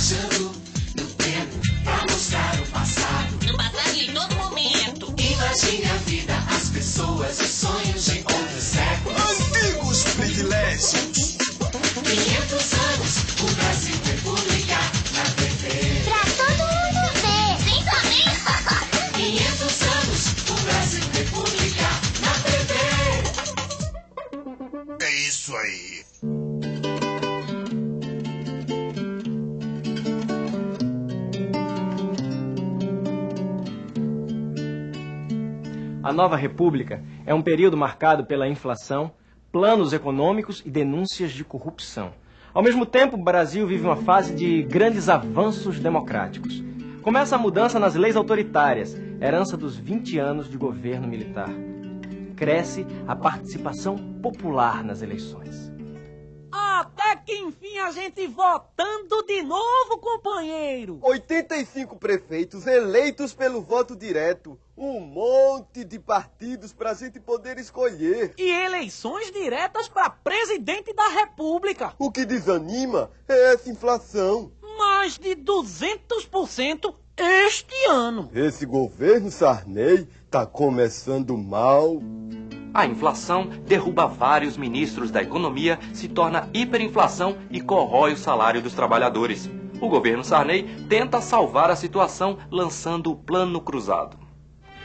Viajando no tempo pra mostrar o passado. No passado e em todo momento. Imagine a vida, as pessoas e sonhos de outros séculos. Antigos privilégios. 500 anos, A nova república é um período marcado pela inflação, planos econômicos e denúncias de corrupção. Ao mesmo tempo, o Brasil vive uma fase de grandes avanços democráticos. Começa a mudança nas leis autoritárias, herança dos 20 anos de governo militar. Cresce a participação popular nas eleições. Até que enfim a gente votando de novo, companheiro. 85 prefeitos eleitos pelo voto direto. Um monte de partidos pra gente poder escolher. E eleições diretas para presidente da República. O que desanima é essa inflação. Mais de 200% este ano. Esse governo Sarney tá começando mal. A inflação derruba vários ministros da economia, se torna hiperinflação e corrói o salário dos trabalhadores. O governo Sarney tenta salvar a situação lançando o Plano Cruzado.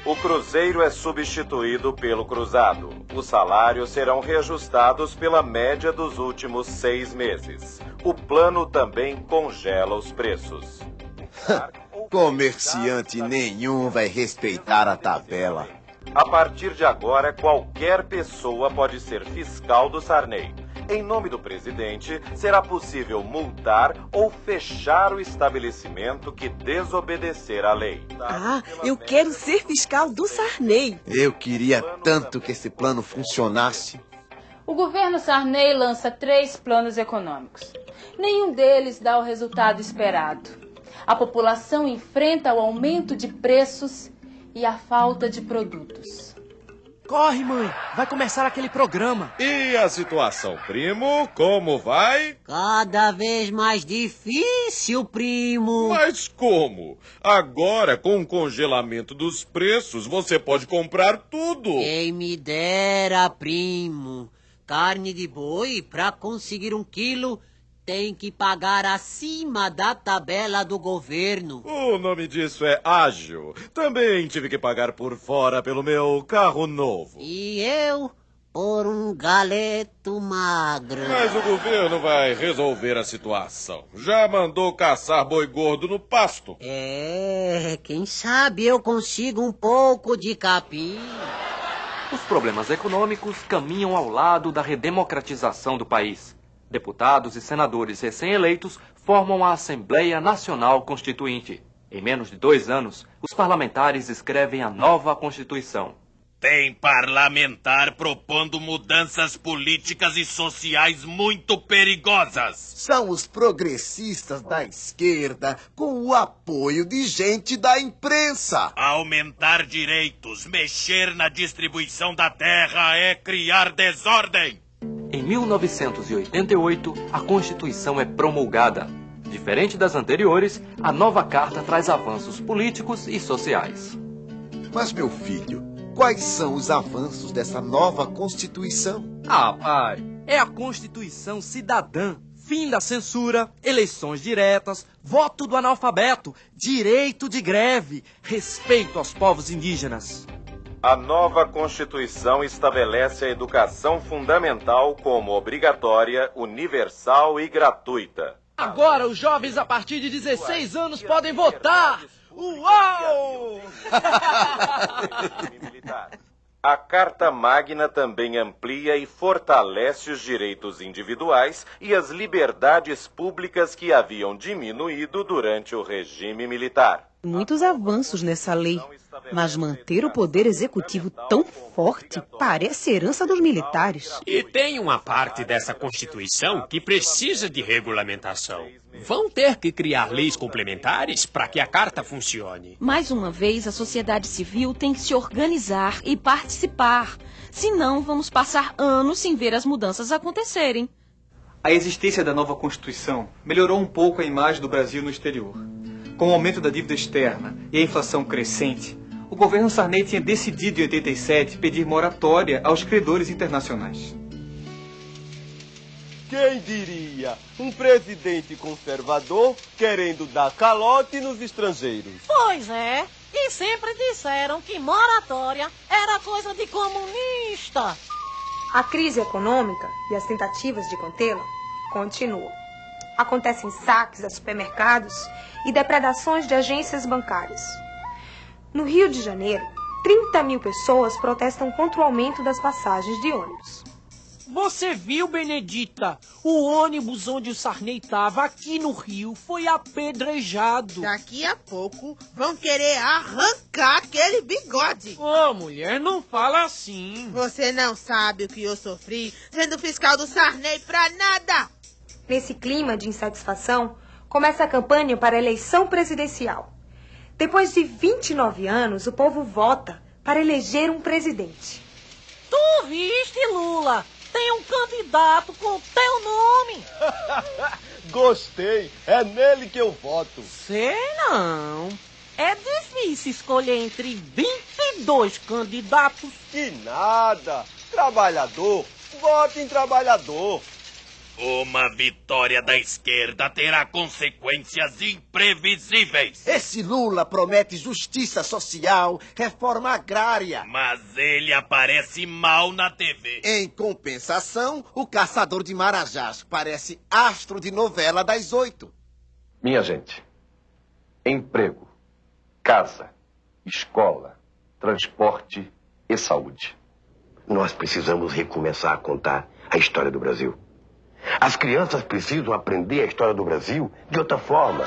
O Cruzeiro é substituído pelo Cruzado. Os salários serão reajustados pela média dos últimos seis meses. O plano também congela os preços. Comerciante nenhum vai respeitar a tabela. A partir de agora, qualquer pessoa pode ser fiscal do Sarney. Em nome do presidente, será possível multar ou fechar o estabelecimento que desobedecer à lei. Ah, eu quero ser fiscal do Sarney. Eu queria tanto que esse plano funcionasse. O governo Sarney lança três planos econômicos. Nenhum deles dá o resultado esperado. A população enfrenta o aumento de preços e a falta de produtos. Corre, mãe. Vai começar aquele programa. E a situação, primo? Como vai? Cada vez mais difícil, primo. Mas como? Agora, com o congelamento dos preços, você pode comprar tudo. Quem me dera, primo. Carne de boi, para conseguir um quilo, tem que pagar acima da tabela do governo. O nome disso é ágil. Também tive que pagar por fora pelo meu carro novo. E eu por um galeto magro. Mas o governo vai resolver a situação. Já mandou caçar boi gordo no pasto. É, quem sabe eu consigo um pouco de capim. Os problemas econômicos caminham ao lado da redemocratização do país. Deputados e senadores recém-eleitos formam a Assembleia Nacional Constituinte. Em menos de dois anos, os parlamentares escrevem a nova Constituição. Tem parlamentar propondo mudanças políticas e sociais muito perigosas. São os progressistas da esquerda com o apoio de gente da imprensa. Aumentar direitos, mexer na distribuição da terra é criar desordem. Em 1988, a Constituição é promulgada. Diferente das anteriores, a nova carta traz avanços políticos e sociais. Mas, meu filho, quais são os avanços dessa nova Constituição? Ah, pai, é a Constituição cidadã. Fim da censura, eleições diretas, voto do analfabeto, direito de greve, respeito aos povos indígenas. A nova Constituição estabelece a educação fundamental como obrigatória, universal e gratuita. Agora os jovens a partir de 16 anos podem votar! Uau! A Carta Magna também amplia e fortalece os direitos individuais e as liberdades públicas que haviam diminuído durante o regime militar. Muitos avanços nessa lei, mas manter o poder executivo tão forte parece herança dos militares. E tem uma parte dessa Constituição que precisa de regulamentação. Vão ter que criar leis complementares para que a carta funcione. Mais uma vez, a sociedade civil tem que se organizar e participar. Senão, vamos passar anos sem ver as mudanças acontecerem. A existência da nova Constituição melhorou um pouco a imagem do Brasil no exterior. Com o aumento da dívida externa e a inflação crescente, o governo Sarney tinha decidido em 87 pedir moratória aos credores internacionais. Quem diria? Um presidente conservador querendo dar calote nos estrangeiros. Pois é. E sempre disseram que moratória era coisa de comunista. A crise econômica e as tentativas de contê-la continuam. Acontecem saques a supermercados e depredações de agências bancárias. No Rio de Janeiro, 30 mil pessoas protestam contra o aumento das passagens de ônibus. Você viu, Benedita? O ônibus onde o Sarney estava aqui no Rio foi apedrejado. Daqui a pouco vão querer arrancar aquele bigode. Ô, oh, mulher, não fala assim. Você não sabe o que eu sofri sendo fiscal do Sarney pra nada. Nesse clima de insatisfação, começa a campanha para a eleição presidencial. Depois de 29 anos, o povo vota para eleger um presidente. Tu viste, Lula? tem um candidato com teu nome. Gostei, é nele que eu voto. Sei não. É difícil escolher entre 22 candidatos. Que nada. Trabalhador, vote em trabalhador. Uma vitória da esquerda terá consequências imprevisíveis. Esse Lula promete justiça social, reforma agrária. Mas ele aparece mal na TV. Em compensação, o caçador de Marajás parece astro de novela das oito. Minha gente, emprego, casa, escola, transporte e saúde. Nós precisamos recomeçar a contar a história do Brasil. As crianças precisam aprender a história do Brasil de outra forma.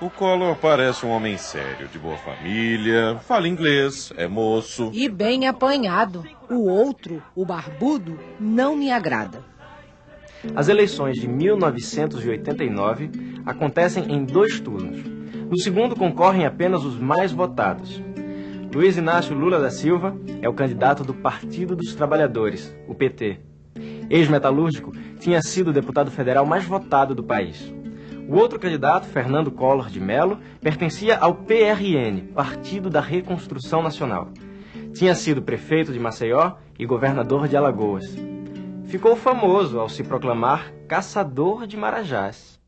O Collor parece um homem sério, de boa família, fala inglês, é moço. E bem apanhado. O outro, o barbudo, não me agrada. As eleições de 1989 acontecem em dois turnos. No segundo concorrem apenas os mais votados. Luiz Inácio Lula da Silva é o candidato do Partido dos Trabalhadores, o PT. Ex-metalúrgico, tinha sido o deputado federal mais votado do país. O outro candidato, Fernando Collor de Mello, pertencia ao PRN, Partido da Reconstrução Nacional. Tinha sido prefeito de Maceió e governador de Alagoas. Ficou famoso ao se proclamar caçador de marajás.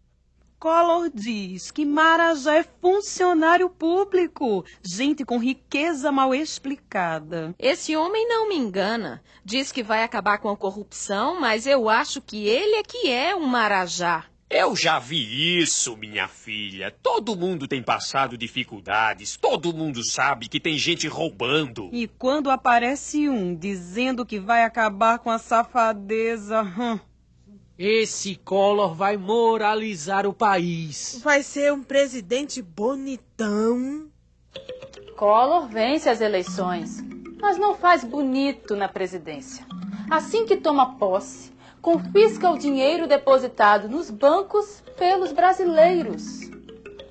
Collor diz que Marajá é funcionário público, gente com riqueza mal explicada. Esse homem não me engana. Diz que vai acabar com a corrupção, mas eu acho que ele é que é um Marajá. Eu já vi isso, minha filha. Todo mundo tem passado dificuldades. Todo mundo sabe que tem gente roubando. E quando aparece um dizendo que vai acabar com a safadeza. Hum. Esse Collor vai moralizar o país. Vai ser um presidente bonitão. Collor vence as eleições, mas não faz bonito na presidência. Assim que toma posse, confisca o dinheiro depositado nos bancos pelos brasileiros.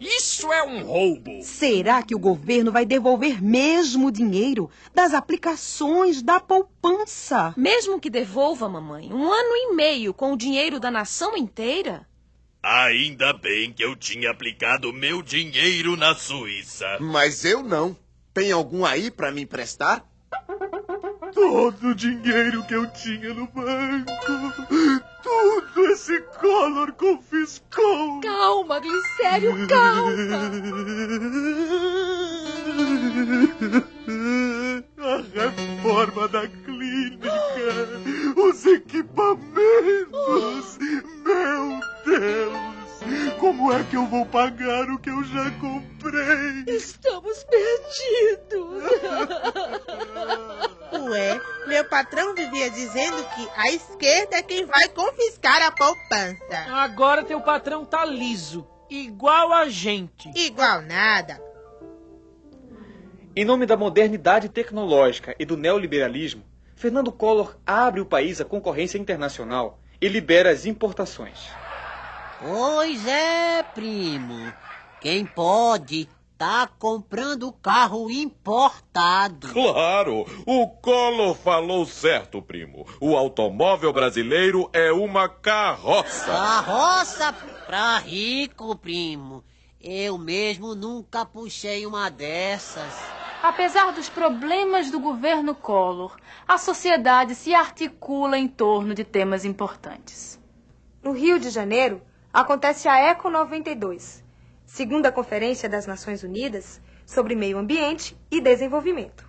Isso é um roubo. Será que o governo vai devolver mesmo o dinheiro das aplicações da poupança? Mesmo que devolva, mamãe, um ano e meio com o dinheiro da nação inteira? Ainda bem que eu tinha aplicado meu dinheiro na Suíça. Mas eu não. Tem algum aí para me emprestar? Todo o dinheiro que eu tinha no banco. Tudo esse Collor confiscou. Calma, Glicério, calma. A reforma da clínica. Os equipamentos. Meu Deus. Como é que eu vou pagar o que eu já comprei? Estamos perdidos. Ué, meu patrão vivia dizendo que a esquerda é quem vai confiscar a poupança. Agora teu patrão tá liso, igual a gente. Igual nada. Em nome da modernidade tecnológica e do neoliberalismo, Fernando Collor abre o país à concorrência internacional e libera as importações. Pois é, primo. Quem pode tá comprando carro importado. Claro, o Collor falou certo, primo. O automóvel brasileiro é uma carroça. Carroça pra rico, primo. Eu mesmo nunca puxei uma dessas. Apesar dos problemas do governo Collor, a sociedade se articula em torno de temas importantes. No Rio de Janeiro, acontece a Eco 92, segunda Conferência das Nações Unidas sobre Meio Ambiente e Desenvolvimento.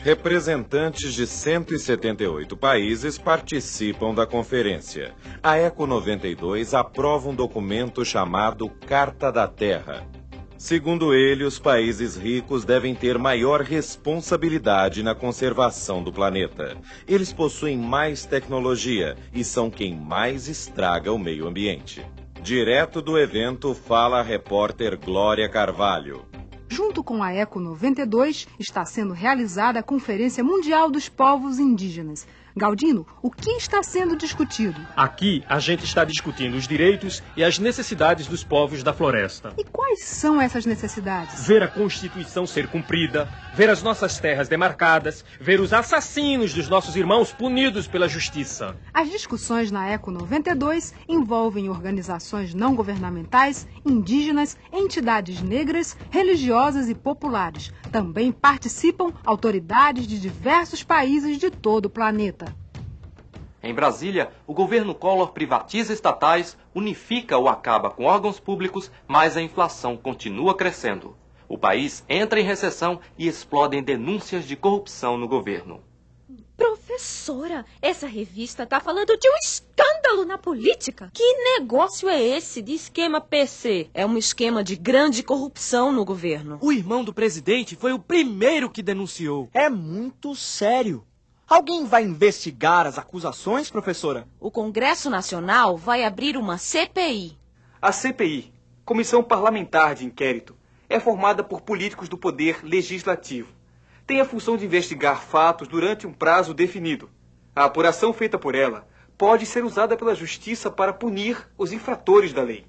Representantes de 178 países participam da conferência. A Eco 92 aprova um documento chamado Carta da Terra. Segundo ele, os países ricos devem ter maior responsabilidade na conservação do planeta. Eles possuem mais tecnologia e são quem mais estraga o meio ambiente. Direto do evento fala a repórter Glória Carvalho. Junto com a Eco 92, está sendo realizada a Conferência Mundial dos Povos Indígenas. Galdino, o que está sendo discutido? Aqui a gente está discutindo os direitos e as necessidades dos povos da floresta. E quais são essas necessidades? Ver a Constituição ser cumprida, ver as nossas terras demarcadas, ver os assassinos dos nossos irmãos punidos pela justiça. As discussões na Eco 92 envolvem organizações não governamentais, indígenas, entidades negras, religiosas e populares. Também participam autoridades de diversos países de todo o planeta. Em Brasília, o governo Collor privatiza estatais, unifica ou acaba com órgãos públicos, mas a inflação continua crescendo. O país entra em recessão e explodem denúncias de corrupção no governo. Professora, essa revista tá falando de um escândalo na política. Que negócio é esse de esquema PC? É um esquema de grande corrupção no governo. O irmão do presidente foi o primeiro que denunciou. É muito sério. Alguém vai investigar as acusações, professora? O Congresso Nacional vai abrir uma CPI. A CPI, Comissão Parlamentar de Inquérito, é formada por políticos do poder legislativo. Tem a função de investigar fatos durante um prazo definido. A apuração feita por ela pode ser usada pela justiça para punir os infratores da lei.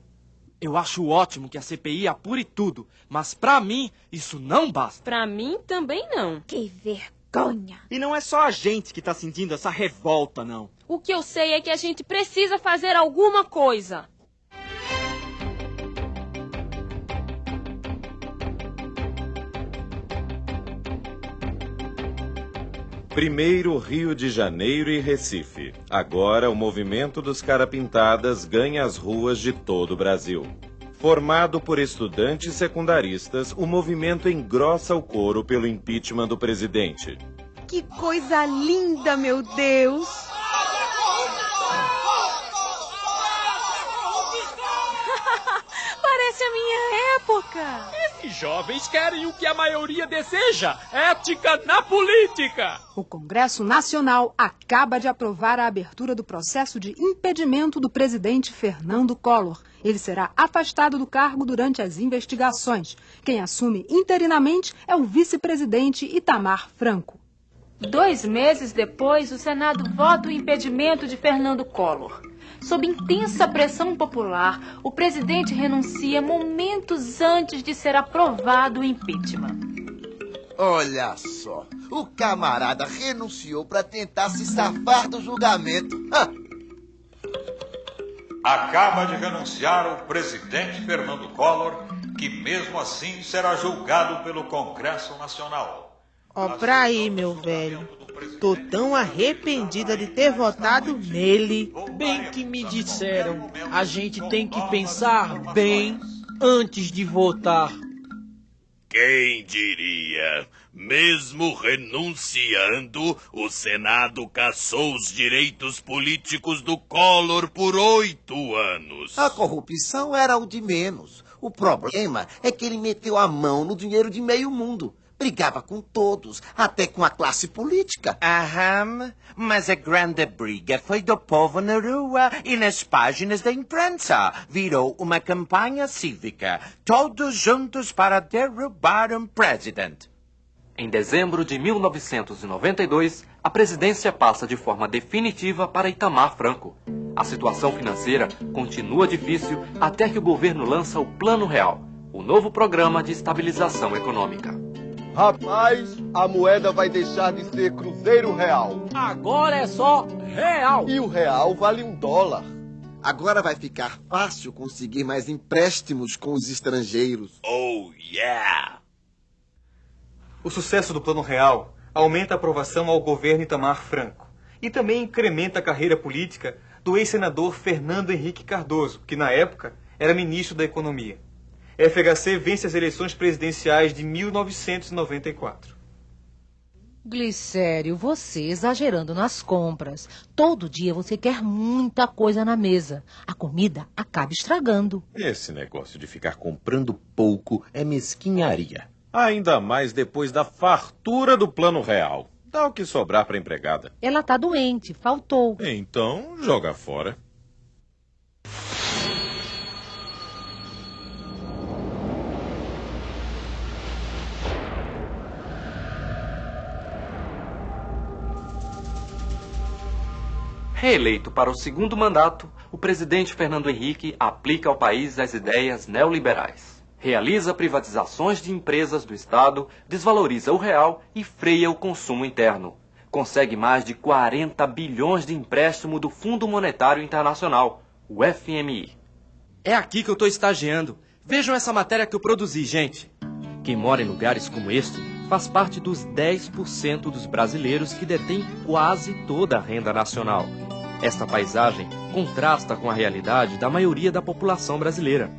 Eu acho ótimo que a CPI apure tudo, mas para mim isso não basta. Para mim também não. Que vergonha. E não é só a gente que está sentindo essa revolta, não. O que eu sei é que a gente precisa fazer alguma coisa. Primeiro Rio de Janeiro e Recife. Agora o movimento dos carapintadas ganha as ruas de todo o Brasil. Formado por estudantes secundaristas, o movimento engrossa o coro pelo impeachment do presidente. Que coisa linda, meu Deus! Parece a minha época. Esses jovens querem o que a maioria deseja: ética na política. O Congresso Nacional acaba de aprovar a abertura do processo de impedimento do presidente Fernando Collor. Ele será afastado do cargo durante as investigações. Quem assume interinamente é o vice-presidente Itamar Franco. Dois meses depois, o Senado vota o impedimento de Fernando Collor. Sob intensa pressão popular, o presidente renuncia momentos antes de ser aprovado o impeachment. Olha só, o camarada renunciou para tentar se safar do julgamento. Ah, Acaba de renunciar o presidente Fernando Collor, que mesmo assim será julgado pelo Congresso Nacional. Ó, pra aí, meu velho. Tô tão arrependida de ter votado nele. Bem que me disseram, a gente tem que pensar bem antes de votar. Quem diria? Mesmo renunciando, o Senado caçou os direitos políticos do Collor por oito anos. a corrupção era o de menos. O problema é que ele meteu a mão no dinheiro de meio mundo. Brigava com todos, até com a classe política. Aham, mas a grande briga foi do povo na rua e nas páginas da imprensa. Virou uma campanha cívica. Todos juntos para derrubar um presidente. Em dezembro de 1992, a presidência passa de forma definitiva para Itamar Franco. A situação financeira continua difícil até que o governo lança o Plano Real, o novo programa de estabilização econômica. Rapaz, a moeda vai deixar de ser cruzeiro real. Agora é só real. E o real vale um dólar. Agora vai ficar fácil conseguir mais empréstimos com os estrangeiros. Oh, yeah! O sucesso do Plano Real aumenta a aprovação ao governo Itamar Franco e também incrementa a carreira política do ex-senador Fernando Henrique Cardoso, que na época era ministro da Economia. FHC vence as eleições presidenciais de 1994. Glicério, você exagerando nas compras. Todo dia você quer muita coisa na mesa. A comida acaba estragando. Esse negócio de ficar comprando pouco é mesquinharia. Ainda mais depois da fartura do plano real. Dá o que sobrar para empregada. Ela tá doente, faltou. Então, joga fora. Reeleito para o segundo mandato, o presidente Fernando Henrique aplica ao país as ideias neoliberais. Realiza privatizações de empresas do Estado, desvaloriza o real e freia o consumo interno. Consegue mais de 40 bilhões de empréstimo do Fundo Monetário Internacional, o FMI. É aqui que eu estou estagiando. Vejam essa matéria que eu produzi, gente. Quem mora em lugares como este faz parte dos 10% dos brasileiros que detêm quase toda a renda nacional. Esta paisagem contrasta com a realidade da maioria da população brasileira.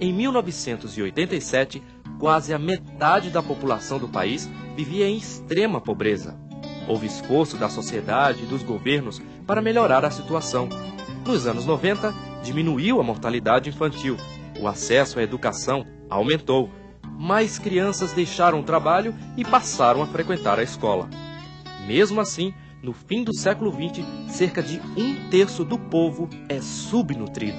Em 1987, quase a metade da população do país vivia em extrema pobreza. Houve esforço da sociedade e dos governos para melhorar a situação. Nos anos 90, diminuiu a mortalidade infantil, o acesso à educação aumentou, mais crianças deixaram o trabalho e passaram a frequentar a escola. Mesmo assim, no fim do século XX, cerca de um terço do povo é subnutrido.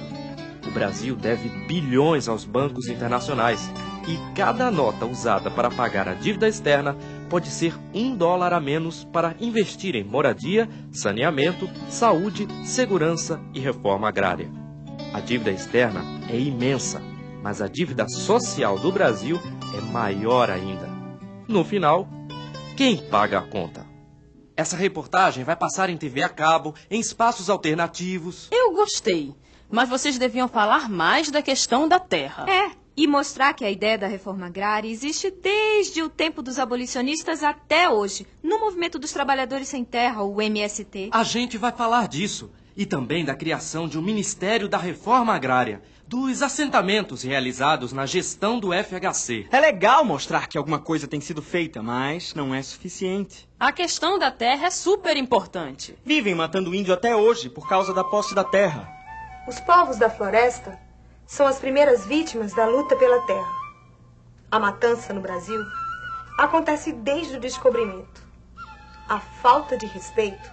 O Brasil deve bilhões aos bancos internacionais e cada nota usada para pagar a dívida externa pode ser um dólar a menos para investir em moradia, saneamento, saúde, segurança e reforma agrária. A dívida externa é imensa, mas a dívida social do Brasil é maior ainda. No final, quem paga a conta? Essa reportagem vai passar em TV a cabo, em espaços alternativos. Eu gostei, mas vocês deviam falar mais da questão da terra. É, e mostrar que a ideia da reforma agrária existe desde o tempo dos abolicionistas até hoje, no movimento dos trabalhadores sem terra, o MST. A gente vai falar disso e também da criação de um Ministério da Reforma Agrária, dos assentamentos realizados na gestão do FHC. É legal mostrar que alguma coisa tem sido feita, mas não é suficiente. A questão da terra é super importante. Vivem matando índio até hoje por causa da posse da terra. Os povos da floresta são as primeiras vítimas da luta pela terra. A matança no Brasil acontece desde o descobrimento. A falta de respeito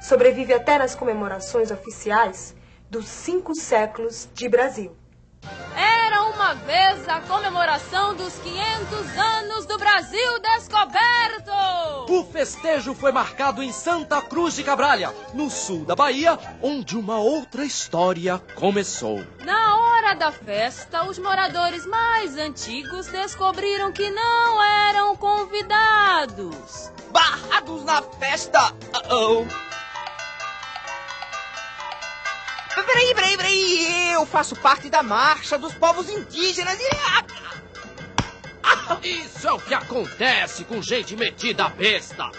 sobrevive até nas comemorações oficiais dos cinco séculos de Brasil. Era uma vez a comemoração dos 500 anos do Brasil descoberto! O festejo foi marcado em Santa Cruz de Cabralha, no sul da Bahia, onde uma outra história começou. Na hora da festa, os moradores mais antigos descobriram que não eram convidados. Barrados na festa! Uh -oh. Peraí, peraí, peraí! Eu faço parte da marcha dos povos indígenas e. Isso é o que acontece com gente metida a besta!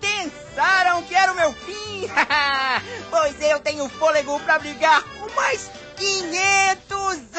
Pensaram que era o meu fim? pois eu tenho fôlego para brigar com mais 500